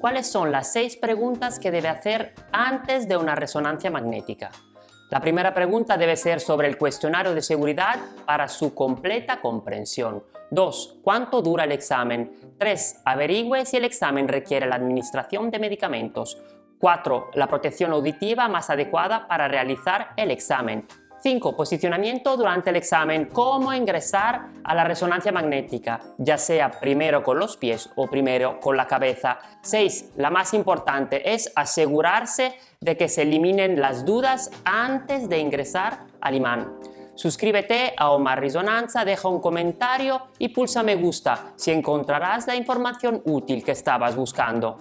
cuáles son las seis preguntas que debe hacer antes de una resonancia magnética. La primera pregunta debe ser sobre el cuestionario de seguridad para su completa comprensión. 2. ¿Cuánto dura el examen? 3. Averigüe si el examen requiere la administración de medicamentos. 4. La protección auditiva más adecuada para realizar el examen. 5. Posicionamiento durante el examen. Cómo ingresar a la resonancia magnética, ya sea primero con los pies o primero con la cabeza. 6. La más importante es asegurarse de que se eliminen las dudas antes de ingresar al imán. Suscríbete a Omar Risonanza, deja un comentario y pulsa me gusta si encontrarás la información útil que estabas buscando.